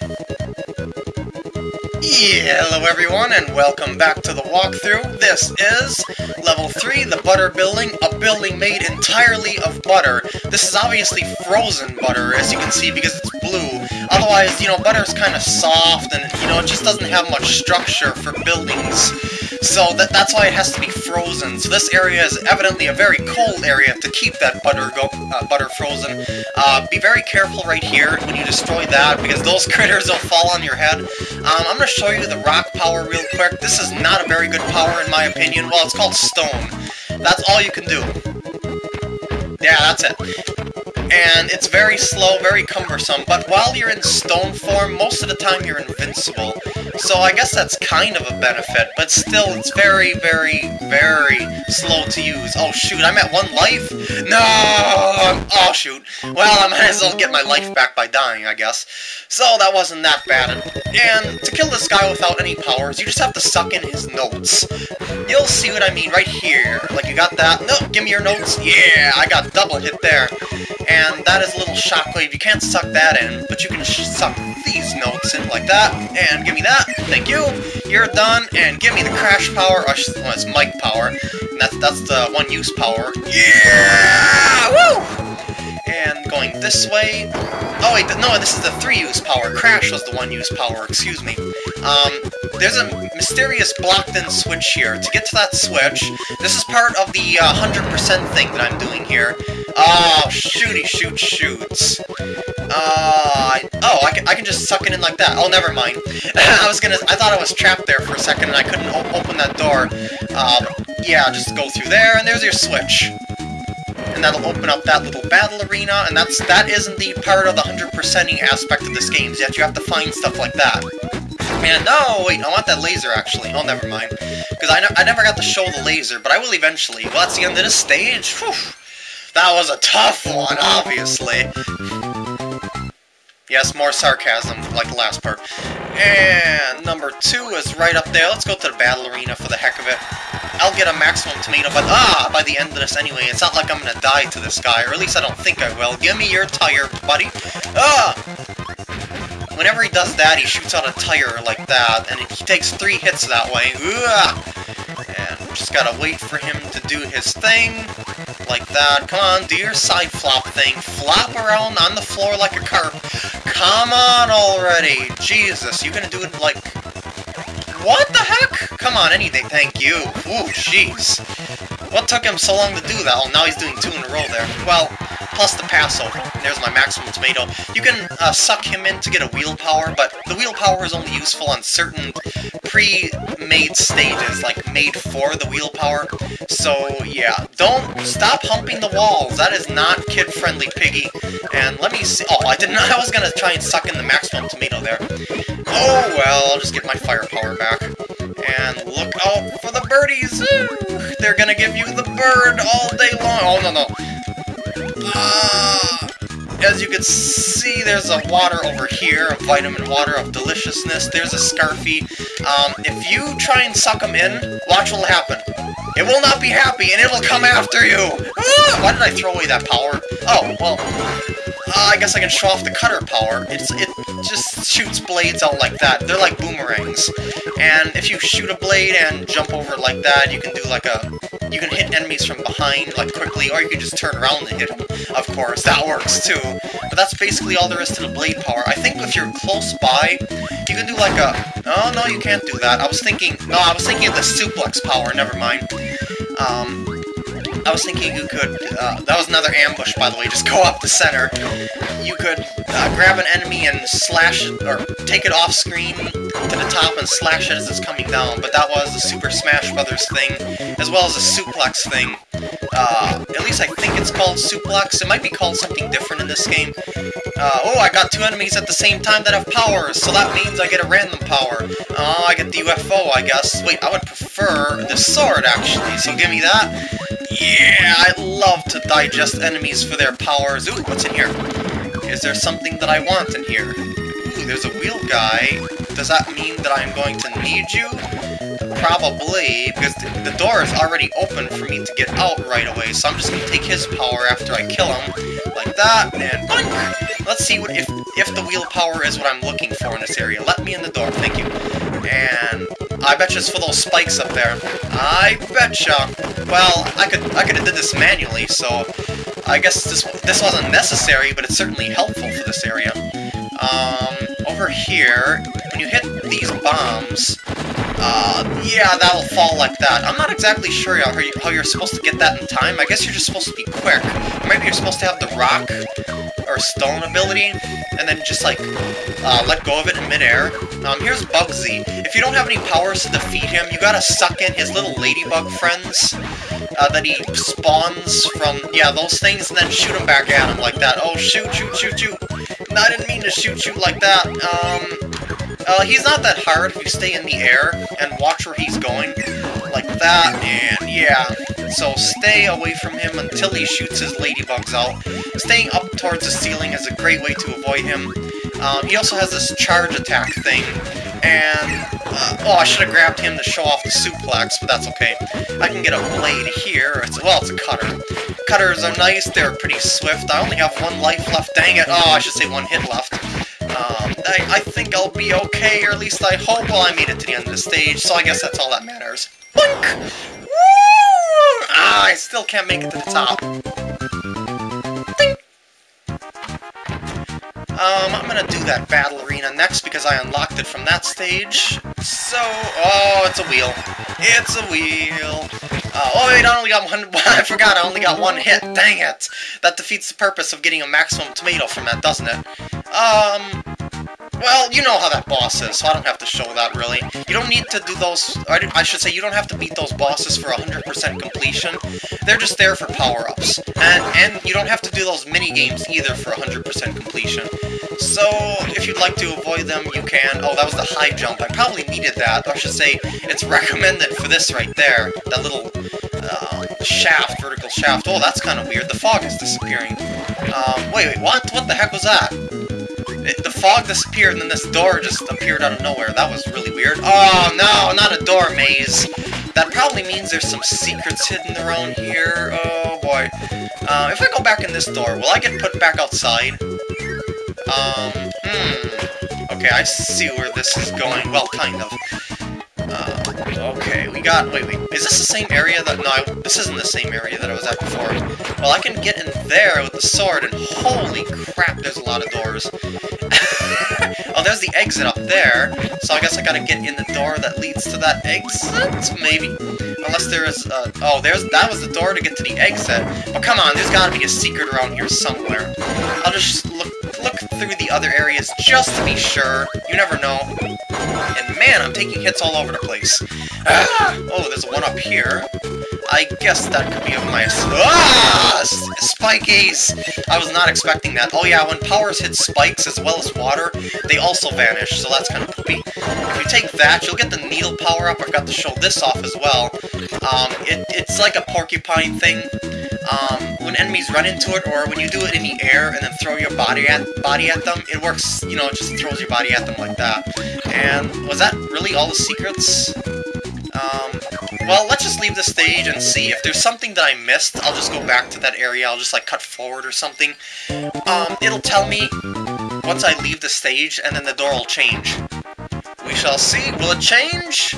Yeah, hello everyone, and welcome back to the walkthrough. This is Level 3, the Butter Building, a building made entirely of butter. This is obviously frozen butter, as you can see, because it's blue. Otherwise, you know, butter is kind of soft, and, you know, it just doesn't have much structure for buildings. So that, that's why it has to be frozen. So this area is evidently a very cold area to keep that butter go uh, butter frozen. Uh, be very careful right here when you destroy that, because those critters will fall on your head. Um, I'm going to show you the rock power real quick. This is not a very good power in my opinion. Well, it's called stone. That's all you can do. Yeah, that's it and it's very slow, very cumbersome, but while you're in stone form, most of the time you're invincible. So I guess that's kind of a benefit, but still, it's very, very, very slow to use. Oh shoot, I'm at one life? No! Oh shoot. Well, I might as well get my life back by dying, I guess. So that wasn't that bad. And to kill this guy without any powers, you just have to suck in his notes. You'll see what I mean right here. Like, you got that? No, give me your notes. Yeah, I got double hit there and that is a little shockwave. You can't suck that in, but you can suck these notes in like that, and give me that. Thank you. You're done, and give me the crash power. Oh, well, it's mic power. And that's that's the one-use power. Yeah! Going this way. Oh wait, no, this is the three-use power. Crash was the one-use power. Excuse me. Um, there's a mysterious blocked-in switch here. To get to that switch, this is part of the 100% uh, thing that I'm doing here. Oh, shooty shoot shoots. Uh, oh, I can, I can just suck it in like that. Oh, never mind. I was gonna, I thought I was trapped there for a second and I couldn't open that door. Um, yeah, just go through there and there's your switch. And that'll open up that little battle arena, and that's that is indeed part of the 100%ing aspect of this game, yet you have to find stuff like that. And, oh, wait, I want that laser, actually. Oh, never mind. Because I, I never got to show the laser, but I will eventually. Well, that's the end of this stage. Whew. That was a tough one, obviously. Yes, more sarcasm, like the last part. And number two is right up there. Let's go to the battle arena for the heck of it. I'll get a maximum tomato, but ah, by the end of this anyway. It's not like I'm gonna die to this guy, or at least I don't think I will. Give me your tire, buddy. Ah! Whenever he does that, he shoots out a tire like that, and he takes three hits that way. And just gotta wait for him to do his thing, like that. Come on, do your side flop thing. Flop around on the floor like a carp. Come on already! Jesus, you gonna do it like... What the heck? Come on, anything, thank you. Ooh, jeez. What took him so long to do that? Oh, now he's doing two in a row there. Well, plus the Passover. There's my maximum tomato. You can uh, suck him in to get a wheel power, but the wheel power is only useful on certain pre-made stages, like made for the wheel power. So, yeah. Don't stop humping the walls. That is not kid-friendly, Piggy. And let me see... Oh, I didn't... I was gonna try and suck in the maximum tomato there. Oh, well, I'll just get my firepower back. And look out for the birdies! Ooh, they're gonna give you the bird all day long! Oh, no, no. Uh, as you can see, there's a water over here, a vitamin water of deliciousness. There's a Scarfy. Um, if you try and suck them in, watch what will happen. It will not be happy, and it will come after you! Ah, why did I throw away that power? Oh, well, uh, I guess I can show off the cutter power. It's It just shoots blades out like that. They're like boomerangs. And if you shoot a blade and jump over like that, you can do like a you can hit enemies from behind, like, quickly, or you can just turn around and hit them, of course. That works, too. But that's basically all there is to the blade power. I think if you're close by, you can do, like, a... Oh, no, you can't do that. I was thinking... No, I was thinking of the suplex power. Never mind. Um... I was thinking you could, uh, that was another ambush, by the way, just go up the center. You could uh, grab an enemy and slash or take it off screen to the top and slash it as it's coming down, but that was the Super Smash Brothers thing, as well as a suplex thing. Uh, at least I think it's called suplex. It might be called something different in this game. Uh, oh, I got two enemies at the same time that have powers, so that means I get a random power. Oh, I get the UFO, I guess. Wait, I would prefer the sword, actually, so give me that. Yeah, I love to digest enemies for their powers. Ooh, what's in here? Is there something that I want in here? Ooh, there's a wheel guy. Does that mean that I'm going to need you? Probably, because the door is already open for me to get out right away, so I'm just going to take his power after I kill him, that, and boink! Let's see what if if the wheel power is what I'm looking for in this area. Let me in the door, thank you. And I betcha it's for those spikes up there. I betcha. Well, I could I could have did this manually, so I guess this this wasn't necessary, but it's certainly helpful for this area. Um, over here, when you hit these bombs, uh, yeah, that'll fall like that. I'm not exactly sure how, you, how you're supposed to get that in time. I guess you're just supposed to be quick. Maybe you're supposed to have the rock or stone ability, and then just, like, uh, let go of it in midair. Um, here's Bugzzy. If you don't have any powers to defeat him, you gotta suck in his little ladybug friends uh, that he spawns from, yeah, those things, and then shoot them back at him like that. Oh, shoot, shoot, shoot, shoot. I didn't mean to shoot you like that. Um, uh, he's not that hard if you stay in the air and watch where he's going. Like that, and yeah. So stay away from him until he shoots his ladybugs out. Staying up towards the ceiling is a great way to avoid him. Um, he also has this charge attack thing, and... Uh, oh, I should have grabbed him to show off the suplex, but that's okay. I can get a blade here. It's, well, it's a cutter. Cutters are nice, they're pretty swift. I only have one life left, dang it. Oh, I should say one hit left. I, I think I'll be okay, or at least I hope. Well, I made it to the end of the stage, so I guess that's all that matters. Boink! Woo! Ah, I still can't make it to the top. Um, I'm gonna do that battle arena next because I unlocked it from that stage. So, oh, it's a wheel. It's a wheel. Uh, oh wait, I only got one, I forgot I only got one hit, dang it! That defeats the purpose of getting a maximum tomato from that, doesn't it? Um, well, you know how that boss is, so I don't have to show that, really. You don't need to do those... I should say, you don't have to beat those bosses for 100% completion. They're just there for power-ups. And, and you don't have to do those mini-games either for 100% completion. So, if you'd like to avoid them, you can. Oh, that was the high jump. I probably needed that. I should say, it's recommended for this right there. That little uh, shaft, vertical shaft. Oh, that's kind of weird. The fog is disappearing. Um, wait, wait, what? What the heck was that? It, the fog disappeared, and then this door just appeared out of nowhere. That was really weird. Oh, no, not a door maze. That probably means there's some secrets hidden around here. Oh, boy. Uh, if I go back in this door, will I get put back outside? Um, hmm. Okay, I see where this is going. Well, kind of. Okay, we got... Wait, wait. Is this the same area that... No, I, this isn't the same area that I was at before. Well, I can get in there with the sword, and holy crap, there's a lot of doors. oh, there's the exit up there, so I guess I gotta get in the door that leads to that exit? Maybe. Unless there is... Uh, oh, there's that was the door to get to the exit. Oh, come on, there's gotta be a secret around here somewhere. I'll just look the other areas just to be sure. You never know. And man, I'm taking hits all over the place. Ah! Oh, there's one up here. I guess that could be of my... Ah! Spikies! I was not expecting that. Oh yeah, when powers hit spikes as well as water, they also vanish, so that's kind of poopy. If you take that, you'll get the needle power-up. I've got to show this off as well. Um, it, it's like a porcupine thing um, when enemies run into it, or when you do it in the air and then throw your body at body at them, it works, you know, it just throws your body at them like that. And was that really all the secrets? Um, well, let's just leave the stage and see. If there's something that I missed, I'll just go back to that area, I'll just, like, cut forward or something. Um, it'll tell me once I leave the stage, and then the door will change. We shall see. Will it change?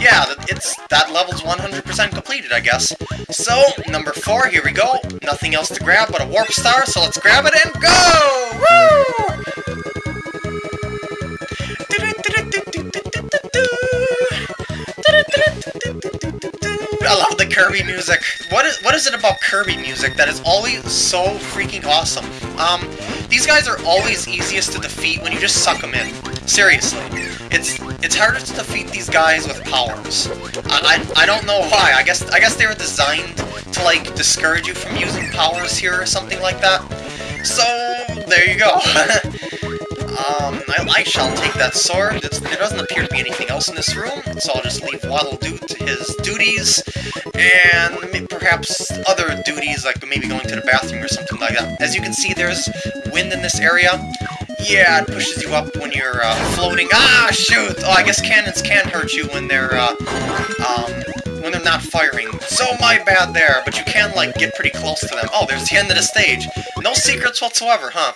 yeah, it's that level's 100% completed, I guess. So, number 4, here we go. Nothing else to grab but a Warp Star, so let's grab it and go! Woo! I love the Kirby music. What is what is it about Kirby music that is always so freaking awesome? Um, these guys are always easiest to defeat when you just suck them in. Seriously. It's it's harder to defeat these guys with powers. I, I, I don't know why. I guess I guess they were designed to like discourage you from using powers here or something like that. So there you go. Um, I, I, shall take that sword. It's, there doesn't appear to be anything else in this room, so I'll just leave Waddle Doo to his duties, and perhaps other duties, like maybe going to the bathroom or something like that. As you can see, there's wind in this area. Yeah, it pushes you up when you're uh, floating. Ah, shoot! Oh, I guess cannons can hurt you when they're, uh, um, when they're not firing. So my bad there, but you can, like, get pretty close to them. Oh, there's the end of the stage. No secrets whatsoever, huh?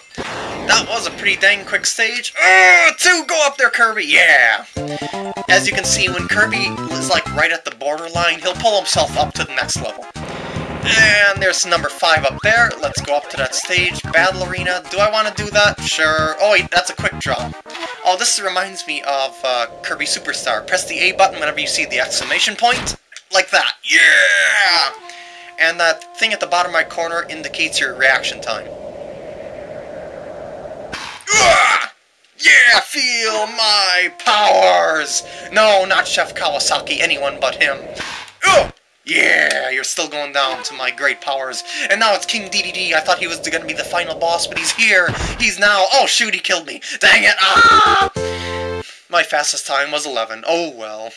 That was a pretty dang quick stage. Uh, two, go up there, Kirby, yeah! As you can see, when Kirby is like right at the borderline, he'll pull himself up to the next level. And there's number 5 up there. Let's go up to that stage. Battle Arena. Do I want to do that? Sure. Oh wait, that's a quick draw. Oh, this reminds me of uh, Kirby Superstar. Press the A button whenever you see the exclamation point. Like that. Yeah! And that thing at the bottom right corner indicates your reaction time. Yeah, feel my powers! No, not Chef Kawasaki, anyone but him. Ugh! Yeah, you're still going down to my great powers. And now it's King Dedede. I thought he was going to be the final boss, but he's here. He's now... Oh, shoot, he killed me. Dang it. Ah! My fastest time was 11. Oh, well.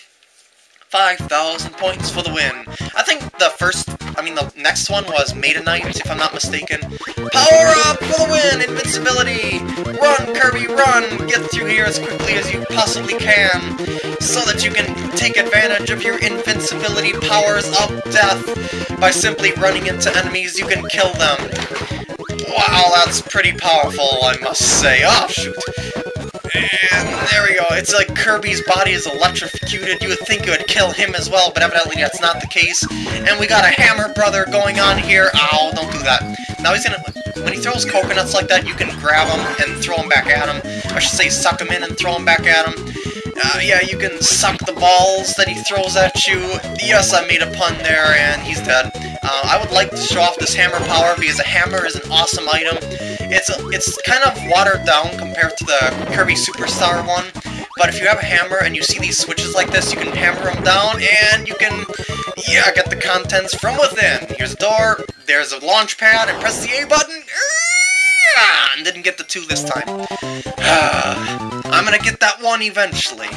5,000 points for the win. I think the first, I mean the next one was Meta Knight, if I'm not mistaken. Power up for the win! Invincibility! Run, Kirby, run! Get through here as quickly as you possibly can, so that you can take advantage of your invincibility powers of death. By simply running into enemies, you can kill them. Wow, that's pretty powerful, I must say. Oh, shoot. And there we go. It's like Kirby's body is electrocuted. You would think it would kill him as well, but evidently that's not the case. And we got a Hammer Brother going on here. Ow, don't do that. Now he's gonna... When he throws coconuts like that, you can grab them and throw them back at him. I should say suck them in and throw them back at him. Uh, yeah, you can suck the balls that he throws at you. Yes, I made a pun there, and he's dead. Uh, I would like to show off this hammer power, because a hammer is an awesome item. It's it's kind of watered down compared to the Kirby Superstar one, but if you have a hammer and you see these switches like this, you can hammer them down, and you can, yeah, get the contents from within. Here's a door, there's a launch pad, and press the A button, and didn't get the two this time. I'm gonna get that one eventually.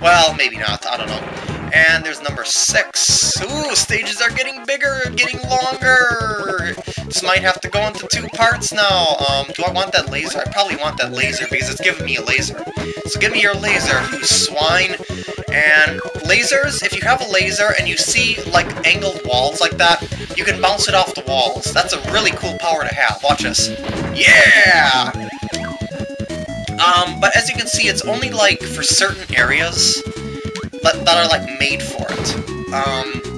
Well, maybe not, I don't know. And there's number six. Ooh, stages are getting bigger, getting longer. This might have to go into two parts now. Um, do I want that laser? I probably want that laser because it's giving me a laser. So give me your laser, you swine. And lasers, if you have a laser and you see, like, angled walls like that, you can bounce it off the walls. That's a really cool power to have. Watch this. Yeah! Um, but as you can see, it's only, like, for certain areas that, that are, like, made for it. Um,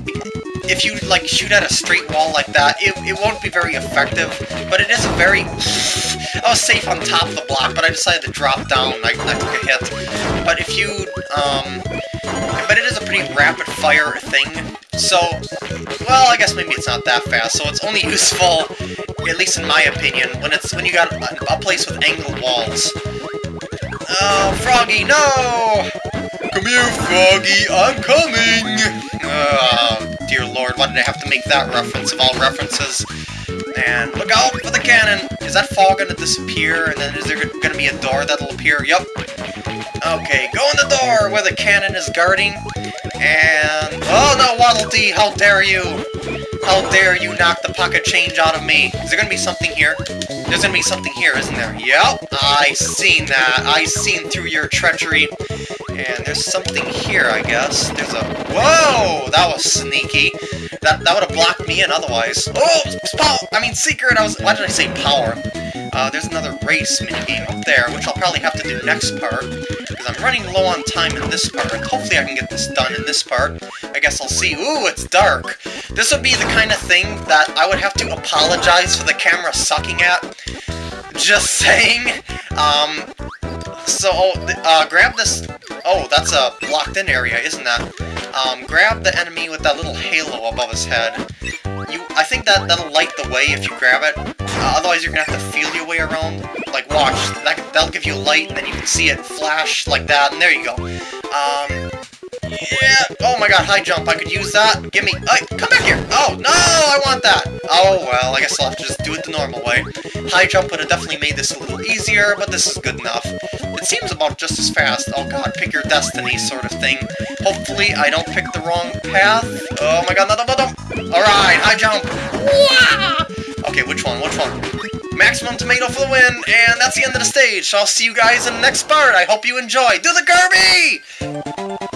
if you, like, shoot at a straight wall like that, it, it won't be very effective, but it is a very... I was safe on top of the block, but I decided to drop down. I, I took a hit. But if you, um... But it is a pretty rapid-fire thing, so... Well, I guess maybe it's not that fast, so it's only useful, at least in my opinion, when it's when you got a, a place with angled walls. Oh, Froggy, no! Come here, Froggy, I'm coming! Oh, dear lord, why did I have to make that reference of all references? And look out for the cannon! Is that fog gonna disappear, and then is there gonna be a door that'll appear? Yup. Okay, go in the door where the cannon is guarding. And... Oh no, Waddle Dee, how dare you! How dare you knock the pocket change out of me? Is there gonna be something here? There's gonna be something here, isn't there? Yep, I seen that. I seen through your treachery. And there's something here, I guess. There's a... Whoa! That was sneaky. That, that would have blocked me in otherwise. Oh! Power! I mean, secret! I was... Why did I say power? Uh, there's another race minigame up there, which I'll probably have to do next part, because I'm running low on time in this part. Hopefully I can get this done in this part. I guess I'll see. Ooh, it's dark. This would be the kind of thing that I would have to apologize for the camera sucking at. Just saying. Um, so, uh, grab this... Oh, that's a locked-in area, isn't that? Um, grab the enemy with that little halo above his head. You, I think that, that'll light the way if you grab it. Uh, otherwise, you're gonna have to feel your way around. Like, watch. That, that'll give you light, and then you can see it flash like that, and there you go. Um, yeah. Oh my god, high jump. I could use that. Give me... Uh, come back here. Oh, no, I want that. Oh, well, I guess I'll have to just do it the normal way. High jump would have definitely made this a little easier, but this is good enough. It seems about just as fast. Oh god, pick your destiny sort of thing. Hopefully, I don't pick the wrong path. Oh my god, no, no, no, no. Alright, high jump. Okay, which one, which one? Maximum tomato for the win, and that's the end of the stage. So I'll see you guys in the next part. I hope you enjoy. Do the Kirby!